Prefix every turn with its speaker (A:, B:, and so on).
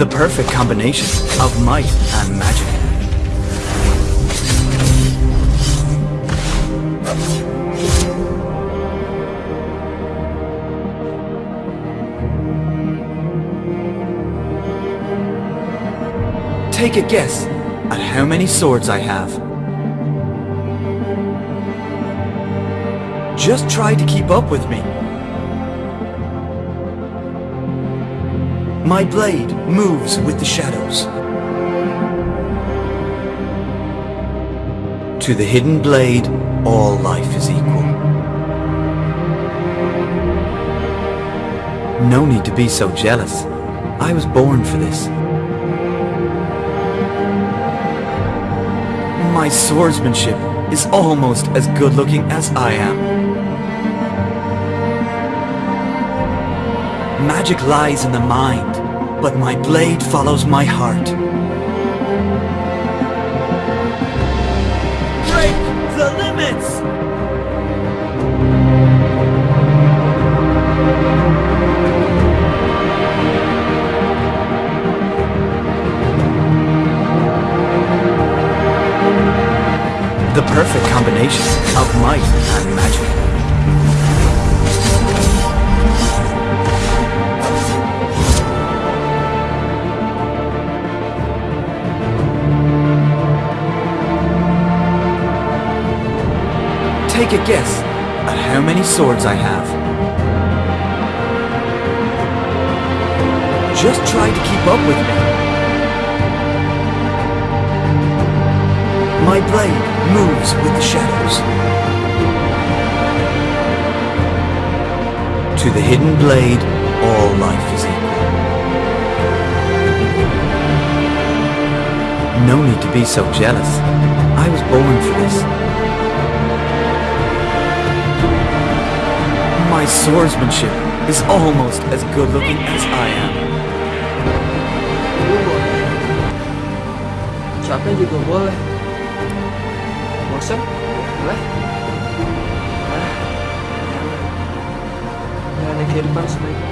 A: The perfect combination of might and magic. Take a guess at how many swords I have. Just try to keep up with me. My blade moves with the shadows. To the hidden blade, all life is equal. No need to be so jealous. I was born for this. My swordsmanship is almost as good looking as I am. Magic lies in the mind, but my blade follows my heart. Break the limits! The perfect combination of might and magic. Take a guess at how many swords I have. Just try to keep up with me. My blade moves with the shadows. To the hidden blade, all life is equal. No need to be so jealous. I was born for this. My swordsmanship is almost as good looking as I am.
B: capek juga boleh bosan boleh ah. Jalani kehidupan sebaik